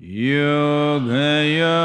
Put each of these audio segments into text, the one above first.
Yoga, yoga.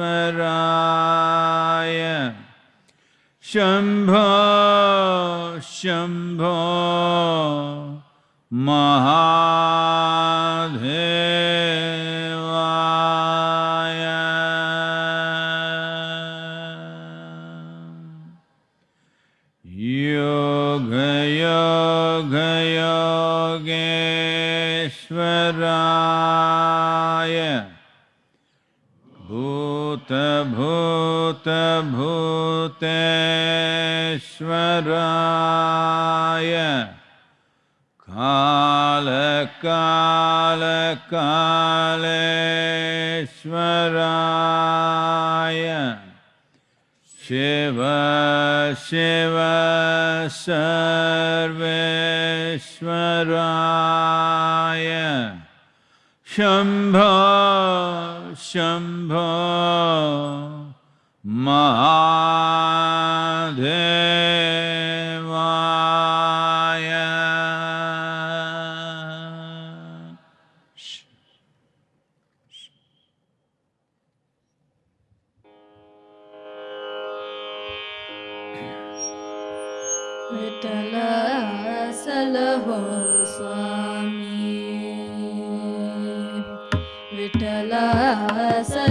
ईश्वराय शम्भो शम्भो महा भूतभूतभूतेश्वराय कालकालकालेश्वराय शिव शिव सर्वेश्वराय शम्भो Shambho Mahadevaya. Vitala Salaho Swami Vitala Salaho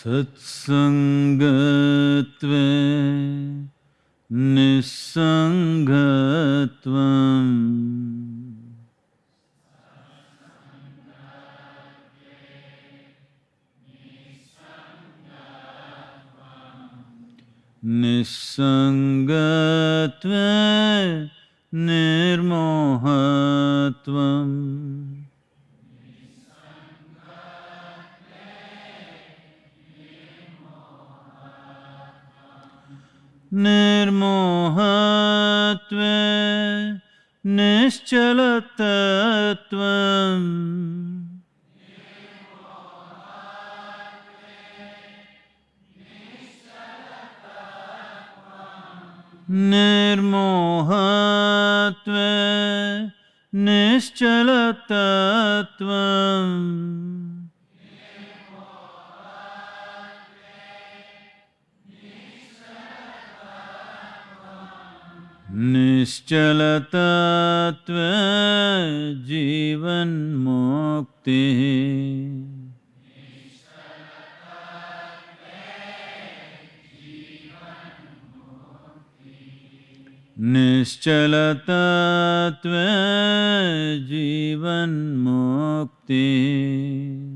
सत्सङ्गत्वे निस्सङ्गत्वम् निस्सङ्गत्वे निर्मोहत्वम्। निर्मोहत्वे निश्चलतत्वम् निर्मोहत्वे निश्चलतत्वम् निश्चलतत्त्वजीवन्मुक्तिः निश्चलतत्त्वजीवन्मुक्तिः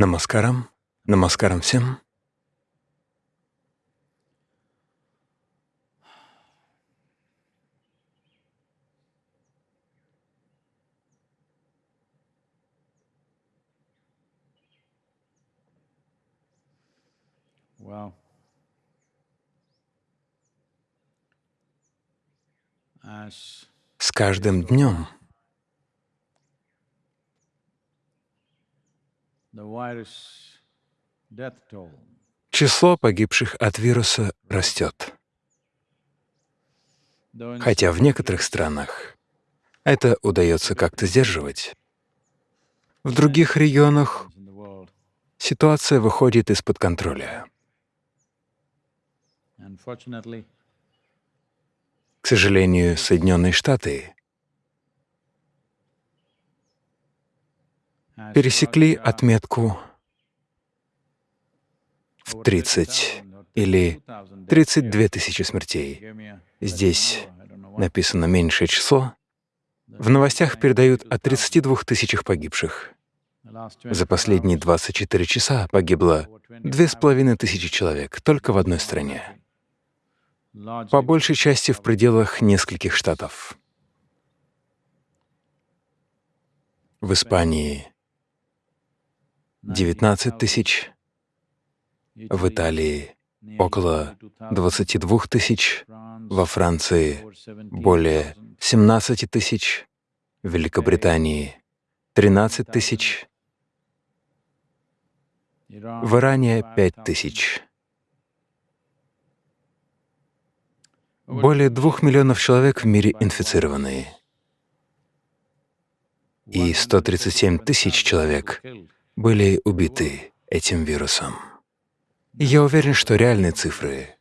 Намаскарам. Намаскарам всем. As С каждым днем число погибших от вируса растет. Хотя в некоторых странах это удается как-то сдерживать. В других регионах ситуация выходит из-под контроля. К сожалению, Соединенные Штаты пересекли отметку в over 30 30,000 or или 32,000 deaths 32 here. тысячи смертей. Здесь написано меньшее число. В новостях передают о 32 тысячах погибших. За 24 последние hours, 24 часа погибло over 25 две с половиной тысячи человек только в одной стране, по большей части в пределах нескольких штатов. В Испании 19 тысяч, в Италии около 22 тысяч, во Франции более 17 тысяч, в Великобритании 13 тысяч, в Иране 5 тысяч. Более двух миллионов человек в мире инфицированы, и 137 тысяч человек были убиты этим вирусом. И Я уверен, что реальные цифры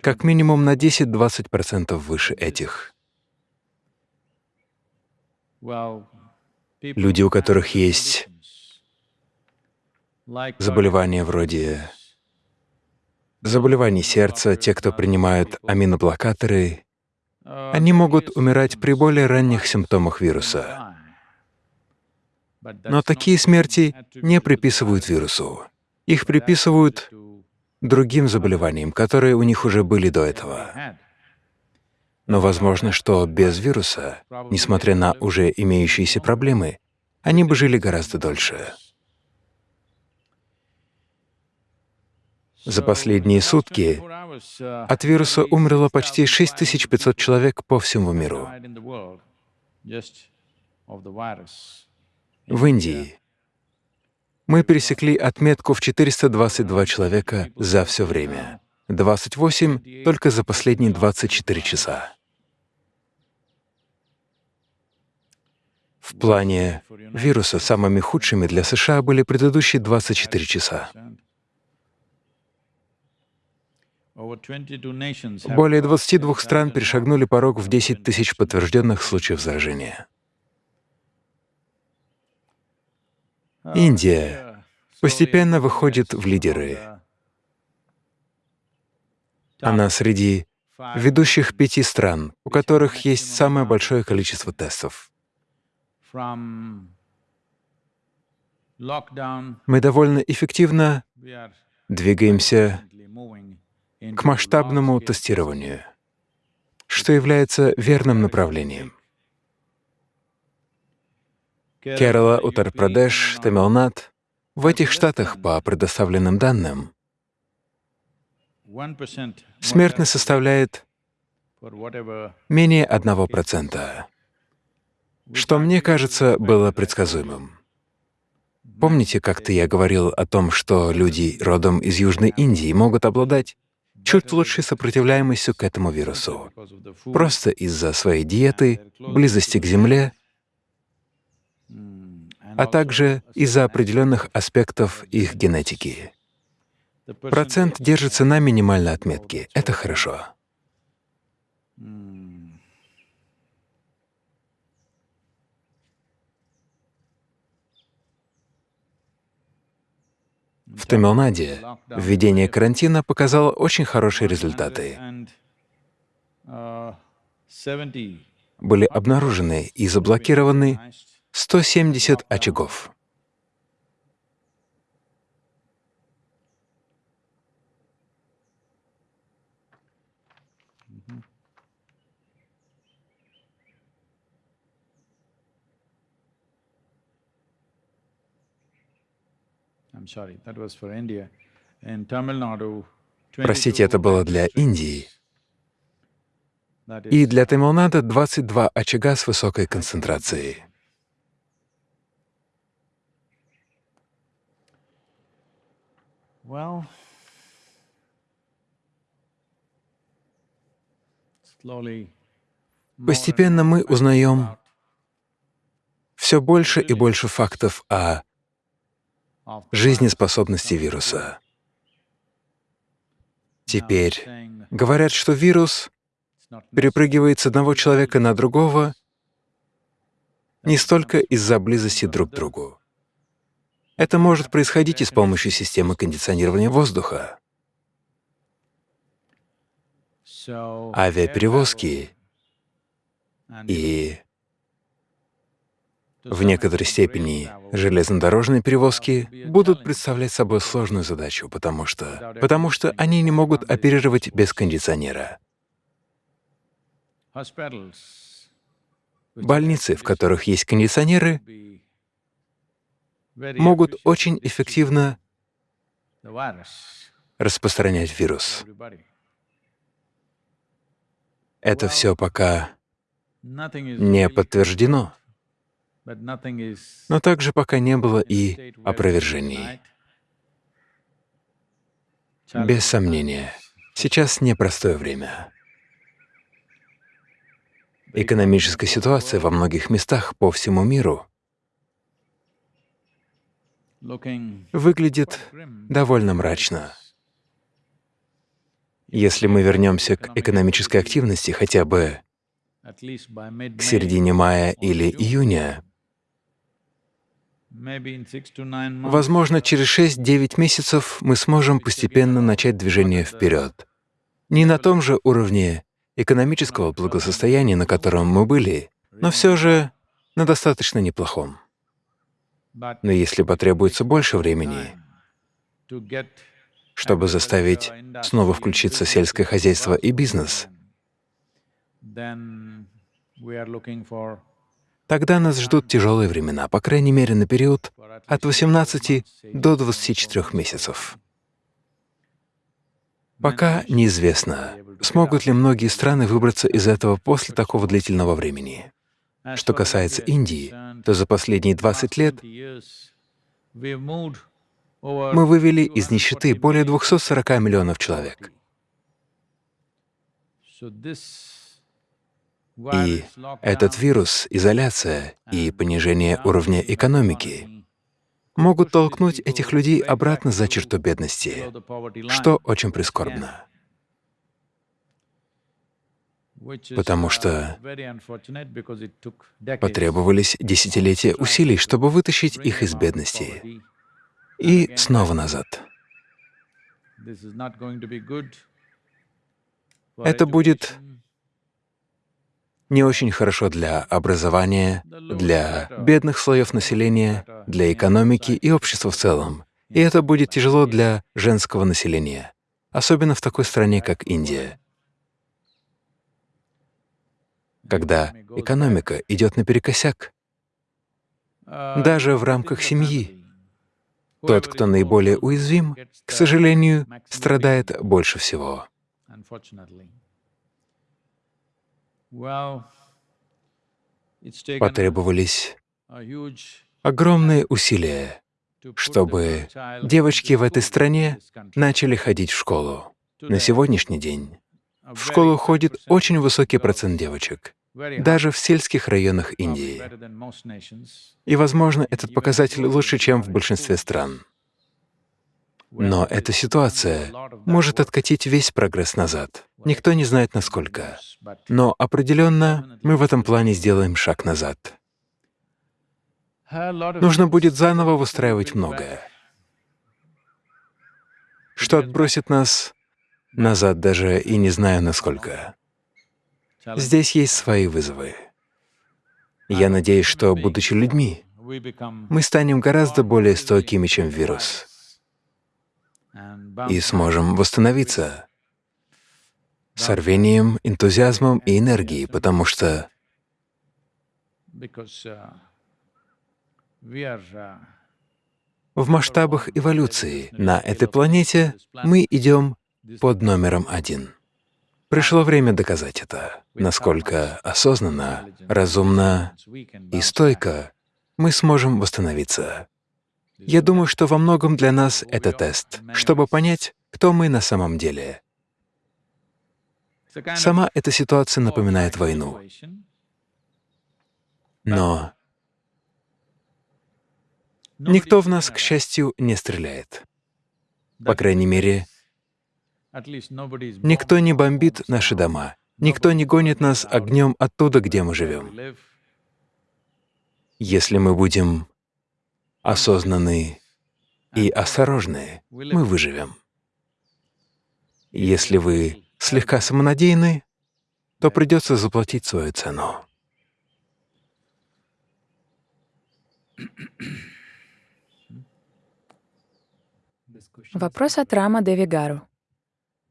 как минимум на 10-20% выше этих. Люди, у которых есть Заболевания вроде заболеваний сердца, те, кто принимают аминоблокаторы, они могут умирать при более ранних симптомах вируса. Но такие смерти не приписывают вирусу. Их приписывают другим заболеваниям, которые у них уже были до этого. Но возможно, что без вируса, несмотря на уже имеющиеся проблемы, они бы жили гораздо дольше. За последние сутки от вируса умерло почти 6500 человек по всему миру. В Индии мы пересекли отметку в 422 человека за все время, 28 только за последние 24 часа. В плане вируса самыми худшими для США были предыдущие 24 часа. Более 22 стран перешагнули порог в 10 тысяч подтвержденных случаев заражения. Индия постепенно выходит в лидеры. Она среди ведущих пяти стран, у которых есть самое большое количество тестов. Мы довольно эффективно двигаемся к масштабному тестированию, что является верным направлением. Керала, Утар-Прадеш, Тамилнад — в этих штатах, по предоставленным данным, смертность составляет менее 1%, что, мне кажется, было предсказуемым. Помните, как-то я говорил о том, что люди родом из Южной Индии могут обладать чуть лучшей сопротивляемостью к этому вирусу, просто из-за своей диеты, близости к Земле, а также из-за определенных аспектов их генетики. Процент держится на минимальной отметке. Это хорошо. В Тамилнаде введение карантина показало очень хорошие результаты. Были обнаружены и заблокированы 170 очагов. Простите, это было для Индии. И для Тамилнада 22 очага с высокой концентрацией. Постепенно мы узнаем все больше и больше фактов о жизнеспособности вируса. Теперь говорят, что вирус перепрыгивает с одного человека на другого не столько из-за близости друг к другу. Это может происходить и с помощью системы кондиционирования воздуха. Авиаперевозки и в некоторой степени железнодорожные перевозки будут представлять собой сложную задачу, потому что, потому что они не могут оперировать без кондиционера. Больницы, в которых есть кондиционеры, могут очень эффективно распространять вирус. Это все пока не подтверждено. Но также пока не было и опровержений. Без сомнения, сейчас непростое время. Экономическая ситуация во многих местах по всему миру выглядит довольно мрачно. Если мы вернемся к экономической активности хотя бы к середине мая или июня, Возможно, через 6-9 месяцев мы сможем постепенно начать движение вперед. Не на том же уровне экономического благосостояния, на котором мы были, но все же на достаточно неплохом. Но если потребуется больше времени, чтобы заставить снова включиться сельское хозяйство и бизнес, Тогда нас ждут тяжелые времена, по крайней мере, на период от 18 до 24 месяцев. Пока неизвестно, смогут ли многие страны выбраться из этого после такого длительного времени. Что касается Индии, то за последние 20 лет мы вывели из нищеты более 240 миллионов человек. И этот вирус, изоляция и понижение уровня экономики могут толкнуть этих людей обратно за черту бедности, что очень прискорбно, потому что потребовались десятилетия усилий, чтобы вытащить их из бедности и снова назад. Это будет не очень хорошо для образования, для бедных слоев населения, для экономики и общества в целом. И это будет тяжело для женского населения, особенно в такой стране, как Индия. Когда экономика идет наперекосяк, даже в рамках семьи, тот, кто наиболее уязвим, к сожалению, страдает больше всего. Потребовались огромные усилия, чтобы девочки в этой стране начали ходить в школу. На сегодняшний день в школу ходит очень высокий процент девочек, даже в сельских районах Индии. И, возможно, этот показатель лучше, чем в большинстве стран. Но эта ситуация может откатить весь прогресс назад. Никто не знает, насколько. Но определенно мы в этом плане сделаем шаг назад. Нужно будет заново выстраивать многое, что отбросит нас назад даже и не знаю насколько. Здесь есть свои вызовы. Я надеюсь, что, будучи людьми, мы станем гораздо более стойкими, чем вирус и сможем восстановиться с рвением, энтузиазмом и энергией, потому что в масштабах эволюции на этой планете мы идем под номером один. Пришло время доказать это, насколько осознанно, разумно и стойко мы сможем восстановиться. Я думаю, что во многом для нас это тест, чтобы понять, кто мы на самом деле. Сама эта ситуация напоминает войну. Но никто в нас, к счастью, не стреляет. По крайней мере, никто не бомбит наши дома, никто не гонит нас огнем оттуда, где мы живем. Если мы будем осознанные и осторожные, мы выживем. Если вы слегка самонадеянны, то придется заплатить свою цену. Вопрос от Рама Девигару.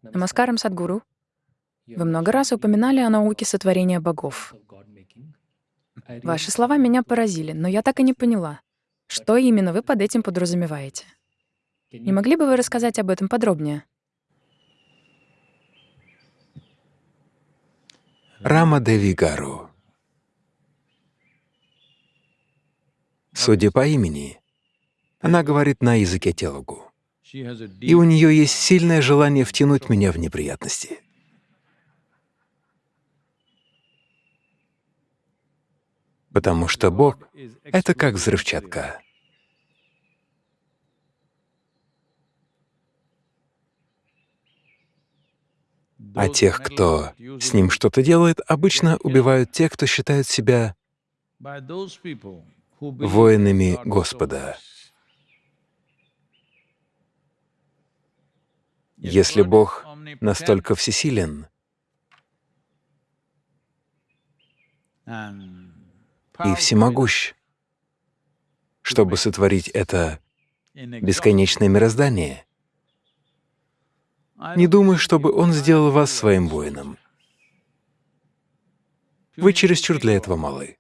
Намаскарам Садгуру. Вы много раз упоминали о науке сотворения богов. Ваши слова меня поразили, но я так и не поняла, что именно вы под этим подразумеваете? Не могли бы вы рассказать об этом подробнее? Рама Деви Гару. Судя по имени, она говорит на языке телугу. И у нее есть сильное желание втянуть меня в неприятности. потому что Бог — это как взрывчатка. А тех, кто с ним что-то делает, обычно убивают те, кто считают себя воинами Господа. Если Бог настолько всесилен, и всемогущ, чтобы сотворить это бесконечное мироздание. Не думаю, чтобы Он сделал вас своим воином. Вы чересчур для этого малы.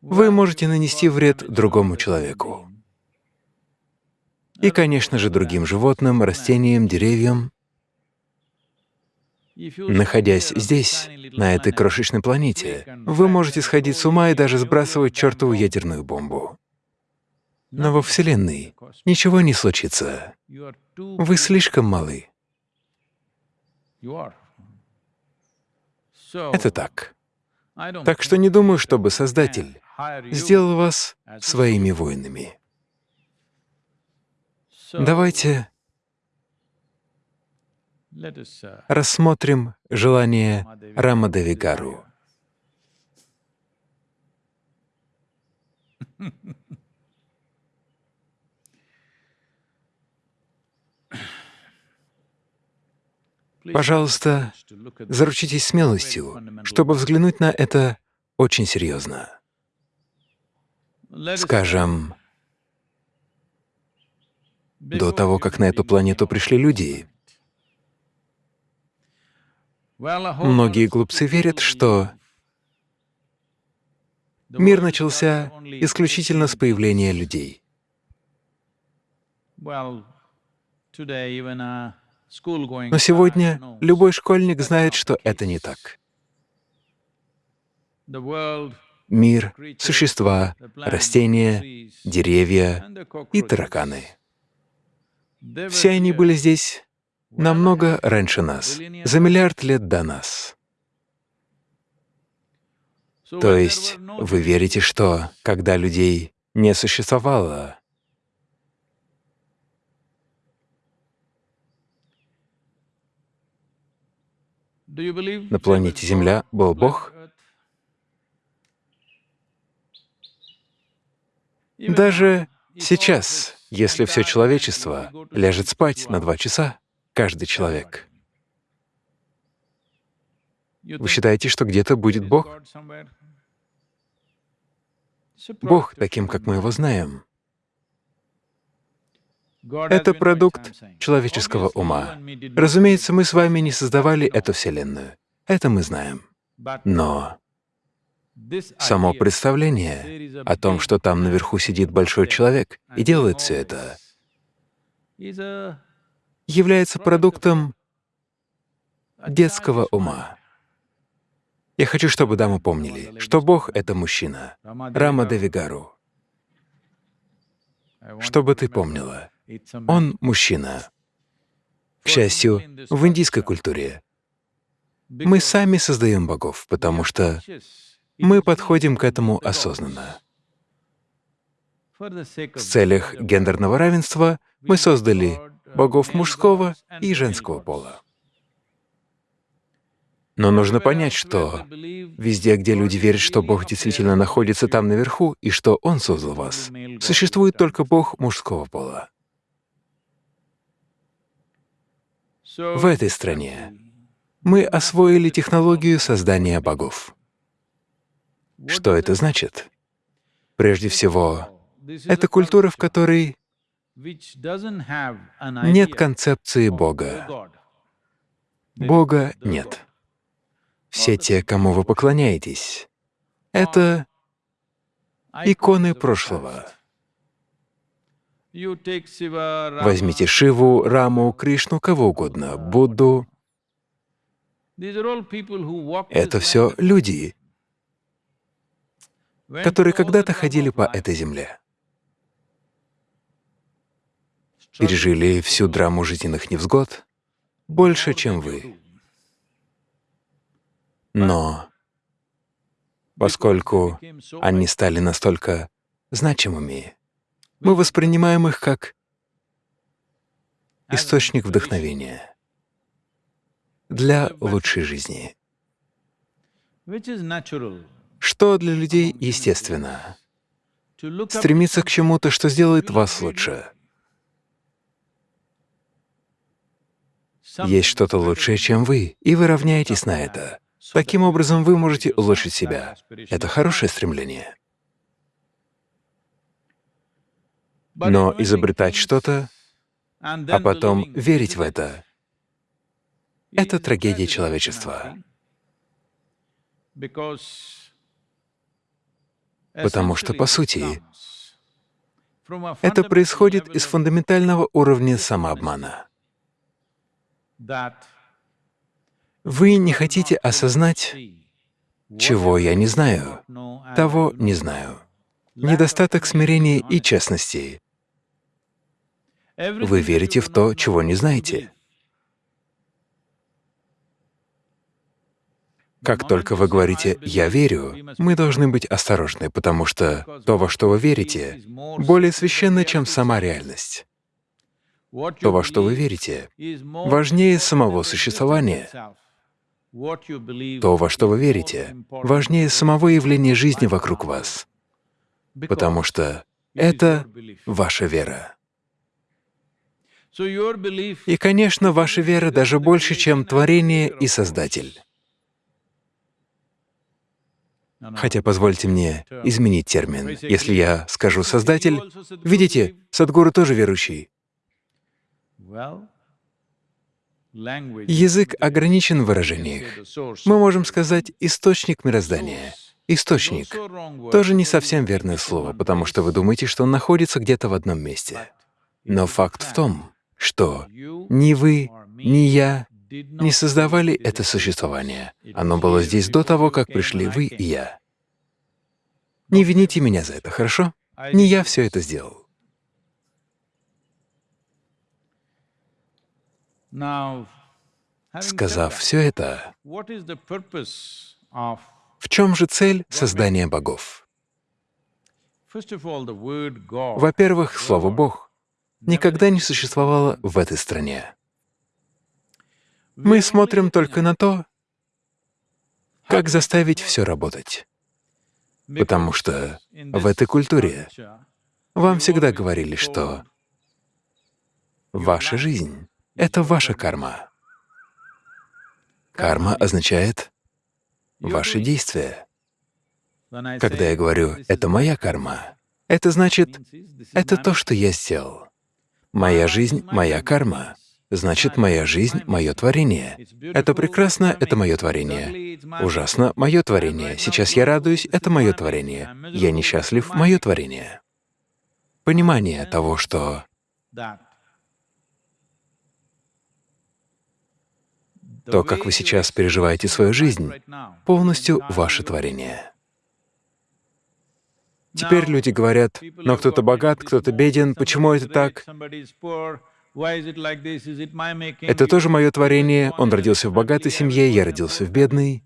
Вы можете нанести вред другому человеку. И, конечно же, другим животным, растениям, деревьям. Находясь здесь, на этой крошечной планете, вы можете сходить с ума и даже сбрасывать чертову ядерную бомбу. Но во Вселенной ничего не случится. Вы слишком малы. Это так. Так что не думаю, чтобы Создатель сделал вас своими воинами. Давайте uh, рассмотрим желание Рамадавигару. please Пожалуйста, this заручитесь смелостью, чтобы взглянуть на это очень серьезно. Скажем, до того, как на эту планету пришли люди, многие глупцы верят, что мир начался исключительно с 18 появления людей. Но сегодня любой школьник знает, что это не так. Мир, существа, растения, деревья и тараканы. Все они были здесь намного раньше нас, за миллиард лет до нас. То есть вы верите, что когда людей не существовало, на планете Земля был Бог? Даже сейчас, если все человечество ляжет спать на два часа, каждый человек, вы считаете, что где-то будет Бог? Бог таким, как мы его знаем. Это продукт человеческого ума. Разумеется, мы с вами не создавали эту Вселенную. Это мы знаем. Но само представление о том, что там наверху сидит большой человек и делает все это, является продуктом детского ума. Я хочу, чтобы дамы помнили, что Бог — это мужчина, Рама Девигару. Чтобы ты помнила, он мужчина. К счастью, в индийской культуре мы сами создаем богов, потому что мы подходим к этому осознанно. В целях гендерного равенства мы создали богов мужского и женского пола. Но нужно понять, что везде, где люди верят, что Бог действительно находится там наверху и что Он создал вас, существует только Бог мужского пола. В этой стране мы освоили технологию создания богов. Что это значит? Прежде всего, это культура, в которой нет концепции Бога. Бога нет. Все те, кому вы поклоняетесь, это иконы прошлого. Возьмите Шиву, Раму, Кришну, кого угодно, Будду. Это все люди, которые когда-то ходили по этой земле, пережили всю драму жизненных невзгод больше, чем вы. Но поскольку они стали настолько значимыми, мы воспринимаем их как источник вдохновения для лучшей жизни. Что для людей естественно? Стремиться к чему-то, что сделает вас лучше. Есть что-то лучшее, чем вы, и вы равняетесь на это. Таким образом, вы можете улучшить себя. Это хорошее стремление. Но изобретать что-то, а потом верить в это — это трагедия человечества. Потому что, по сути, это происходит из фундаментального уровня самообмана. Вы не хотите осознать, чего я не знаю, того не знаю. Недостаток смирения и честности. Вы верите в то, чего не знаете. Как только вы говорите «я верю», мы должны быть осторожны, потому что то, во что вы верите, более священно, чем сама реальность. То, во что вы верите, важнее самого существования. То, во что вы верите, важнее самого явления жизни вокруг вас, потому что это ваша вера. И, конечно, ваша вера даже больше, чем творение и Создатель. Хотя позвольте мне изменить термин. Если я скажу «создатель», видите, Садгуру тоже верующий. Язык ограничен в выражениях. Мы можем сказать «источник мироздания». Источник — тоже не совсем верное слово, потому что вы думаете, что он находится где-то в одном месте. Но факт в том, что ни вы, ни я не создавали это существование. Оно было здесь до того, как пришли вы и я. Не вините меня за это, хорошо? Не я все это сделал. Сказав все это, в чем же цель создания богов? Во-первых, слово «бог» никогда не существовало в этой стране. Мы смотрим только на то, как заставить все работать. Потому что в этой культуре вам всегда говорили, что ваша жизнь — это ваша карма. Карма означает ваши действия. Когда я говорю «это моя карма», это значит, это то, что я сделал. Моя жизнь — моя карма. Значит, моя жизнь — мое творение. Это прекрасно — это мое творение. Ужасно — мое творение. Сейчас я радуюсь — это мое творение. Я несчастлив — мое творение. Понимание того, что то, как вы сейчас переживаете свою жизнь, полностью ваше творение. Теперь люди говорят, но кто-то богат, кто-то беден, почему это так? Это тоже мое творение, он родился в богатой семье, я родился в бедной.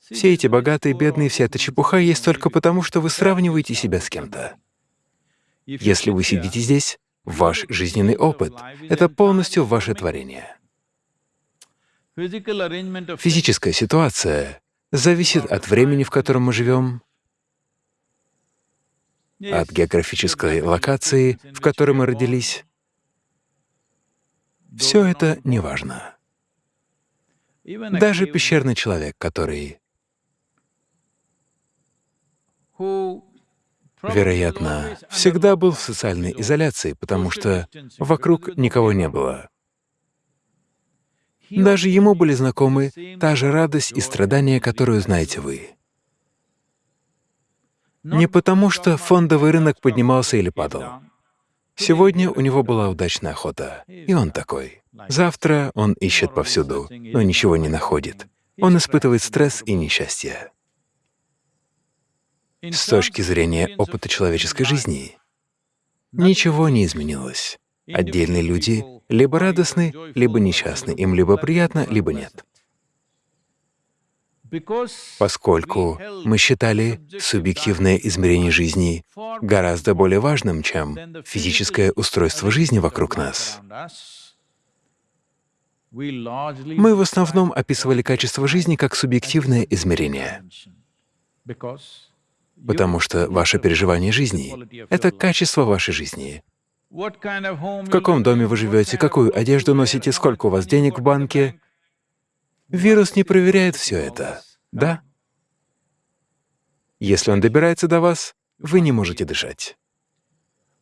Все эти богатые, бедные, вся эта чепуха есть только потому, что вы сравниваете себя с кем-то. Если вы сидите здесь, ваш жизненный опыт — это полностью ваше творение. Физическая ситуация зависит от времени, в котором мы живем, от географической локации, в которой мы родились, все это не важно. Даже пещерный человек, который, вероятно, всегда был в социальной изоляции, потому что вокруг никого не было. Даже ему были знакомы та же радость и страдания, которую знаете вы. Не потому, что фондовый рынок поднимался или падал. Сегодня у него была удачная охота, и он такой. Завтра он ищет повсюду, но ничего не находит. Он испытывает стресс и несчастье. С точки зрения опыта человеческой жизни, ничего не изменилось. Отдельные люди либо радостны, либо несчастны, им либо приятно, либо нет. Поскольку мы считали субъективное измерение жизни гораздо более важным, чем физическое устройство жизни вокруг нас, мы в основном описывали качество жизни как субъективное измерение, потому что ваше переживание жизни — это качество вашей жизни. В каком доме вы живете, какую одежду носите, сколько у вас денег в банке, Вирус не проверяет все это, да? Если он добирается до вас, вы не можете дышать.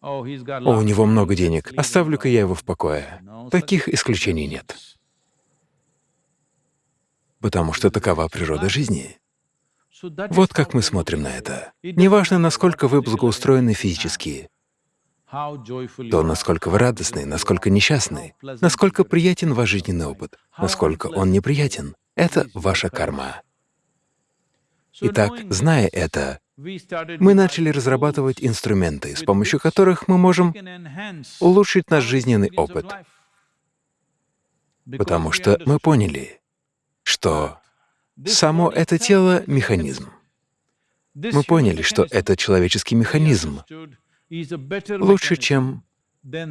О, у него много денег, оставлю-ка я его в покое. Таких исключений нет. Потому что такова природа жизни. Вот как мы смотрим на это. Неважно, насколько вы благоустроены физически, то, насколько вы радостны, насколько несчастны, насколько приятен ваш жизненный опыт, насколько он неприятен — это ваша карма. Итак, зная это, мы начали разрабатывать инструменты, с помощью которых мы можем улучшить наш жизненный опыт, потому что мы поняли, что Само это тело — механизм. Мы поняли, что это человеческий механизм, лучше, чем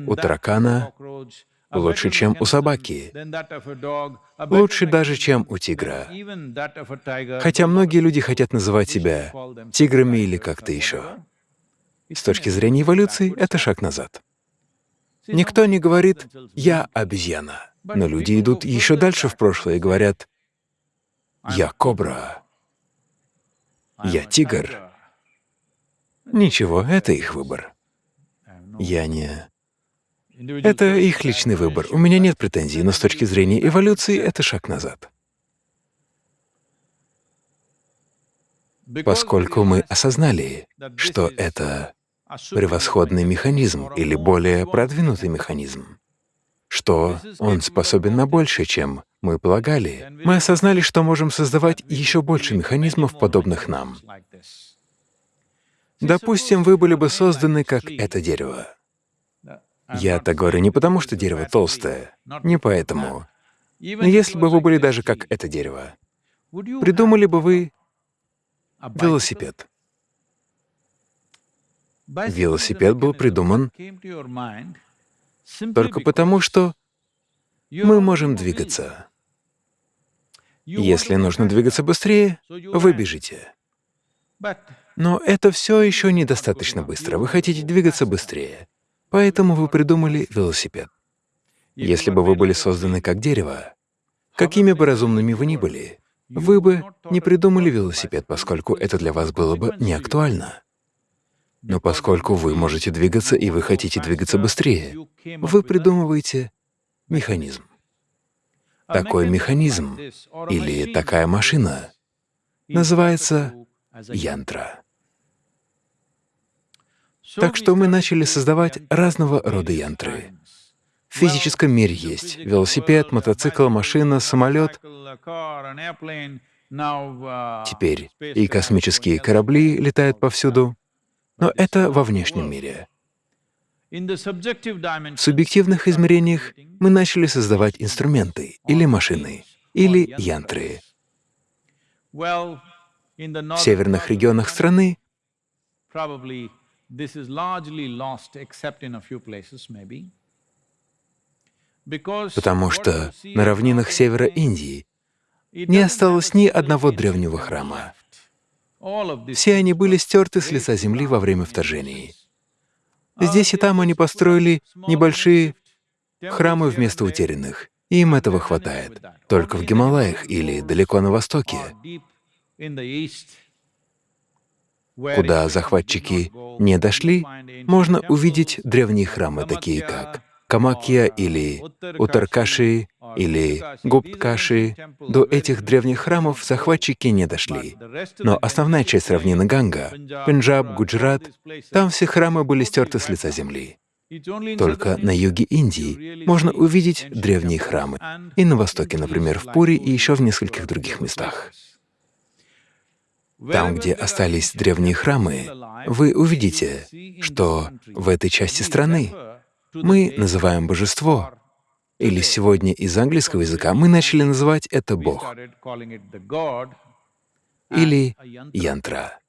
у таракана, лучше, чем у собаки, лучше даже, чем у тигра. Хотя многие люди хотят называть себя тиграми или как-то еще. С точки зрения эволюции, это шаг назад. Никто не говорит «я обезьяна», но люди идут еще дальше в прошлое и говорят «я кобра», «я тигр». Ничего, это их выбор. Я не... Это их личный выбор. У меня нет претензий, но с точки зрения эволюции это шаг назад. Поскольку мы осознали, что это превосходный механизм или более продвинутый механизм, что он способен на большее, чем мы полагали, мы осознали, что можем создавать еще больше механизмов, подобных нам. Допустим, вы были бы созданы как это дерево. Я так говорю не потому, что дерево толстое, не поэтому. Но если бы вы были даже как это дерево, придумали бы вы велосипед. Велосипед был придуман только потому, что мы можем двигаться. Если нужно двигаться быстрее, вы бежите. Но это все еще недостаточно быстро. Вы хотите двигаться быстрее. Поэтому вы придумали велосипед. Если бы вы были созданы как дерево, какими бы разумными вы ни были, вы бы не придумали велосипед, поскольку это для вас было бы не актуально. Но поскольку вы можете двигаться и вы хотите двигаться быстрее, вы придумываете механизм. Такой механизм или такая машина называется янтра. Так что мы начали создавать разного рода янтры. В физическом мире есть велосипед, мотоцикл, машина, самолет. Теперь и космические корабли летают повсюду. Но это во внешнем мире. В субъективных измерениях мы начали создавать инструменты или машины, или янтры. В северных регионах страны This is largely lost except in a few places maybe. Потому что на равнинах севера Индии не осталось ни одного древнего храма. Все они были стерты с лица земли во время вторжений. Здесь и там они построили небольшие храмы вместо утерянных, им этого хватает. Только в Гималаях или далеко на востоке куда захватчики не дошли, можно увидеть древние храмы, такие как Камакья или Утаркаши или Гупткаши. До этих древних храмов захватчики не дошли. Но основная часть равнины Ганга, Пенджаб, Гуджрат, там все храмы были стерты с лица земли. Только на юге Индии можно увидеть древние храмы, и на востоке, например, в Пури и еще в нескольких других местах. Там, где остались древние храмы, вы увидите, что в этой части страны мы называем божество, или сегодня из английского языка мы начали называть это Бог, или янтра.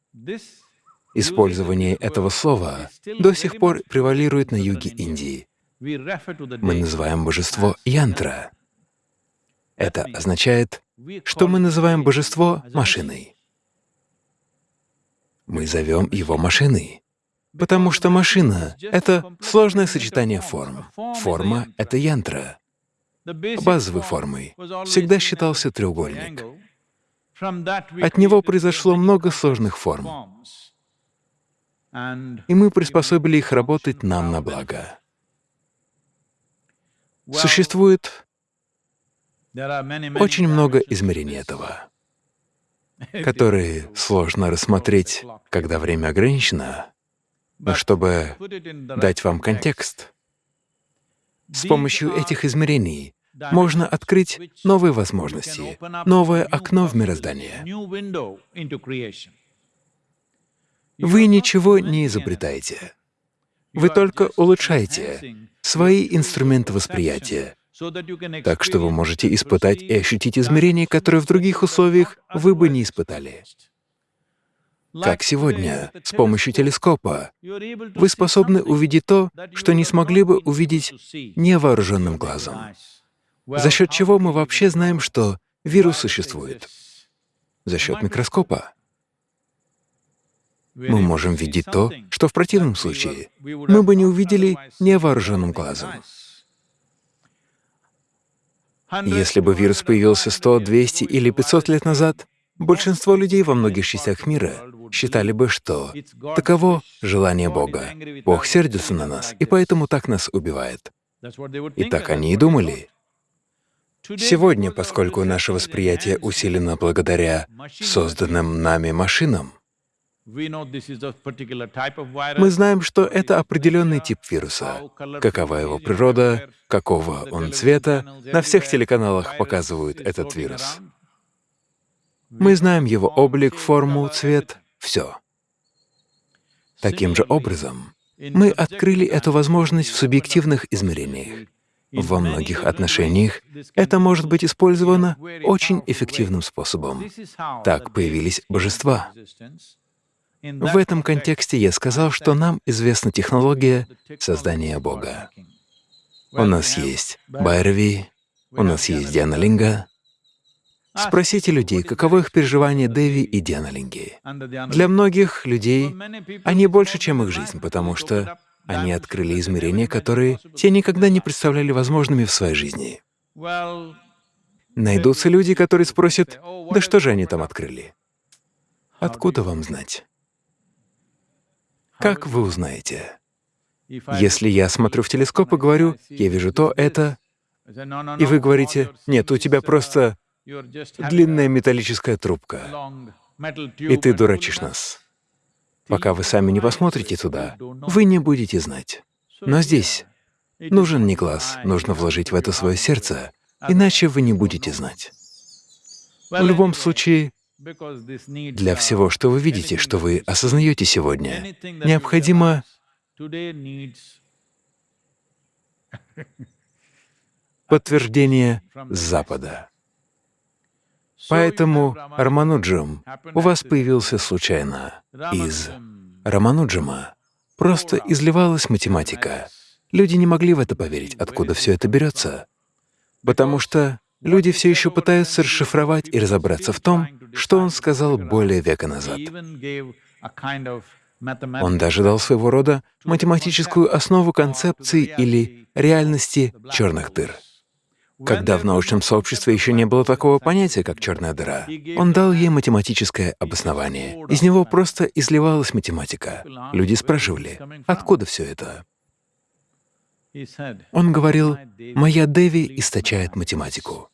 Использование этого слова до сих пор превалирует на юге Индии. Мы называем божество янтра. Это означает, что мы называем божество машиной мы зовем его машиной. Потому что машина — это сложное сочетание форм. Форма — это янтра. Базовой формой всегда считался треугольник. От него произошло много сложных форм, и мы приспособили их работать нам на благо. Существует очень много измерений этого которые сложно рассмотреть, когда время ограничено, но чтобы дать вам контекст, с помощью этих измерений можно открыть новые возможности, новое окно в мироздание. Вы ничего не изобретаете. Вы только улучшаете свои инструменты восприятия, так что вы можете испытать и ощутить измерения, которые в других условиях вы бы не испытали. Как сегодня, с помощью телескопа, вы способны увидеть то, что не смогли бы увидеть невооруженным глазом. За счет чего мы вообще знаем, что вирус существует? За счет микроскопа. Мы можем видеть то, что в противном случае мы бы не увидели невооруженным глазом. Если бы вирус появился 100, 200 или 500 лет назад, большинство людей во многих частях мира считали бы, что таково желание Бога. Бог сердится на нас, и поэтому так нас убивает. И так они и думали. Сегодня, поскольку наше восприятие усилено благодаря созданным нами машинам, мы знаем, что это определенный тип вируса. Какова его природа, какого он цвета, на всех телеканалах показывают этот вирус. Мы знаем его облик, форму, цвет, все. Таким же образом, мы открыли эту возможность в субъективных измерениях. Во многих отношениях это может быть использовано очень эффективным способом. Так появились божества. В этом контексте я сказал, что нам известна технология создания Бога. У нас есть Байрави, у нас есть Дианалинга. Спросите людей, каково их переживание Деви и Дианалинги. Для многих людей они больше, чем их жизнь, потому что они открыли измерения, которые те никогда не представляли возможными в своей жизни. Найдутся люди, которые спросят, да что же они там открыли? Откуда вам знать? Как вы узнаете? Если я смотрю в телескоп и говорю, я вижу то, это, и вы говорите, нет, у тебя просто длинная металлическая трубка, и ты дурачишь нас. Пока вы сами не посмотрите туда, вы не будете знать. Но здесь нужен не глаз, нужно вложить в это свое сердце, иначе вы не будете знать. В любом случае, для всего, что вы видите, что вы осознаете сегодня, необходимо подтверждение с Запада. Поэтому Рамануджам у вас появился случайно. Из Рамануджама просто изливалась математика. Люди не могли в это поверить, откуда все это берется, потому что люди все еще пытаются расшифровать и разобраться в том, что он сказал более века назад. Он даже дал своего рода математическую основу концепции или реальности черных дыр. Когда в научном сообществе еще не было такого понятия, как черная дыра, он дал ей математическое обоснование. Из него просто изливалась математика. Люди спрашивали, откуда все это? Он говорил, «Моя Деви источает математику».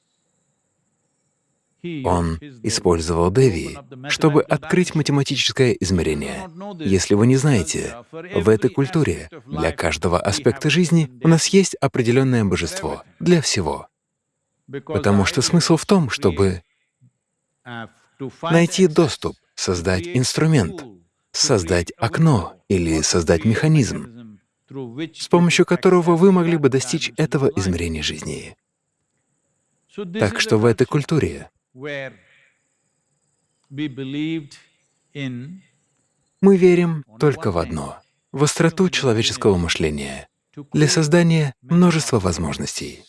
Он использовал Деви, чтобы открыть математическое измерение. Если вы не знаете, в этой культуре для каждого аспекта жизни у нас есть определенное божество для всего. Потому что смысл в том, чтобы найти доступ, создать инструмент, создать окно или создать механизм, с помощью которого вы могли бы достичь этого измерения жизни. Так что в этой культуре мы верим только в одно — в остроту человеческого мышления для создания множества возможностей.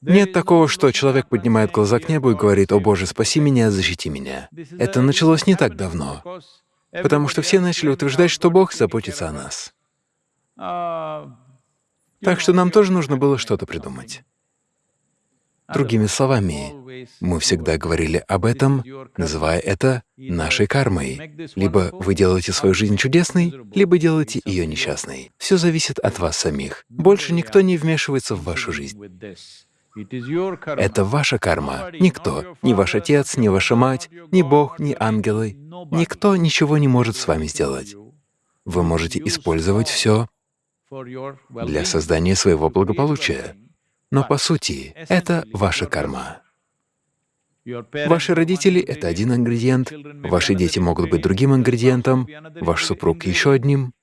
Нет такого, что человек поднимает глаза к небу и говорит, «О Боже, спаси меня, защити меня». Это началось не так давно, потому что все начали утверждать, что Бог заботится о нас. Так что нам тоже нужно было что-то придумать. Другими словами, мы всегда говорили об этом, называя это нашей кармой. Либо вы делаете свою жизнь чудесной, либо делаете ее несчастной. Все зависит от вас самих. Больше никто не вмешивается в вашу жизнь. Это ваша карма. Никто, ни ваш отец, ни ваша мать, ни Бог, ни ангелы, никто ничего не может с вами сделать. Вы можете использовать все для создания своего благополучия. Но по сути это ваша карма. Ваши родители — это один ингредиент, ваши дети могут быть другим ингредиентом, ваш супруг — еще одним,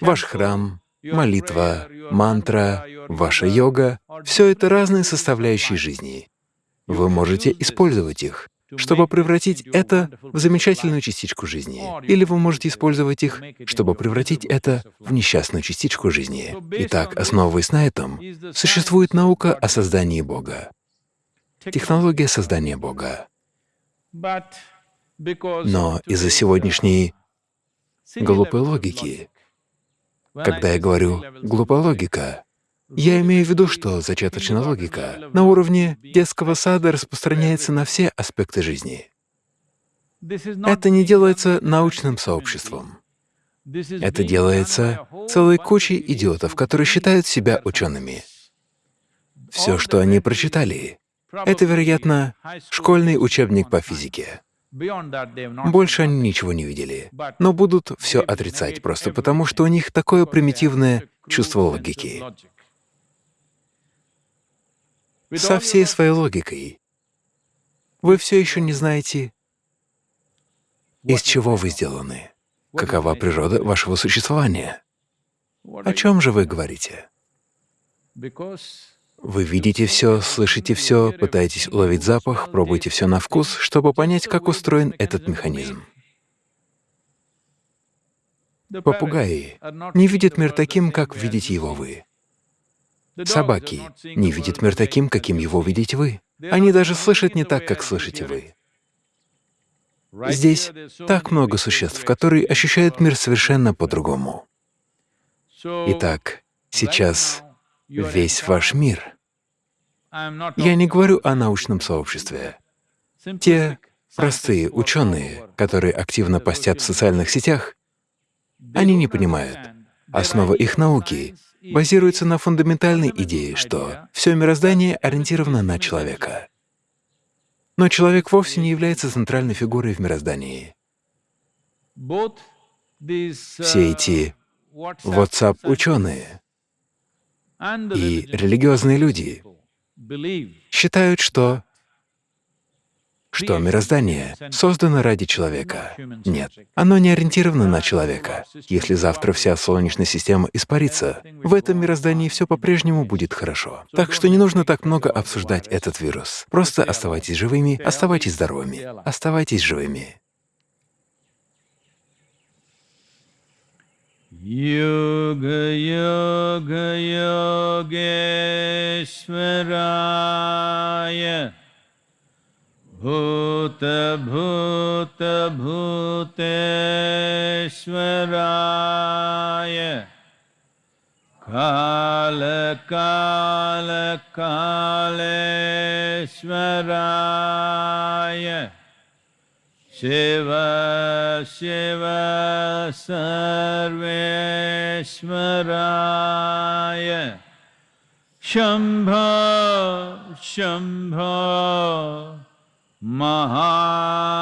ваш храм, молитва, мантра, ваша йога — все это разные составляющие жизни. Вы можете использовать их, чтобы превратить это в замечательную частичку жизни. Или вы можете использовать их, чтобы превратить это в несчастную частичку жизни. Итак, основываясь на этом, существует наука о создании Бога, технология создания Бога. Но из-за сегодняшней глупой логики, когда я говорю «глупая логика», я имею в виду, что зачаточная логика на уровне детского сада распространяется на все аспекты жизни. Это не делается научным сообществом. Это делается целой кучей идиотов, которые считают себя учеными. Все, что они прочитали, это, вероятно, школьный учебник по физике. Больше они ничего не видели, но будут все отрицать просто потому, что у них такое примитивное чувство логики со всей своей логикой. Вы все еще не знаете, из чего вы сделаны, какова природа вашего существования. О чем же вы говорите? Вы видите все, слышите все, пытаетесь уловить запах, пробуете все на вкус, чтобы понять, как устроен этот механизм. Попугаи не видят мир таким, как видите его вы. Собаки не видят мир таким, каким его видите вы. Они даже слышат не так, как слышите вы. Здесь так много существ, которые ощущают мир совершенно по-другому. Итак, сейчас весь ваш мир. Я не говорю о научном сообществе. Те простые ученые, которые активно постят в социальных сетях, они не понимают. Основа их науки базируется на фундаментальной идее, что все мироздание ориентировано на человека. Но человек вовсе не является центральной фигурой в мироздании. Все эти WhatsApp-ученые и религиозные люди считают, что что мироздание создано ради человека. Нет, оно не ориентировано на человека. Если завтра вся Солнечная система испарится, в этом мироздании все по-прежнему будет хорошо. Так что не нужно так много обсуждать этот вирус. Просто оставайтесь живыми, оставайтесь здоровыми, оставайтесь живыми. Yoga Yoga Yogeshwaraya भूत भूत भूतेश्वराय। काल काल कालेश्वराय। शिव शिव सर्वेश्वराय। शंभ शंभ Maha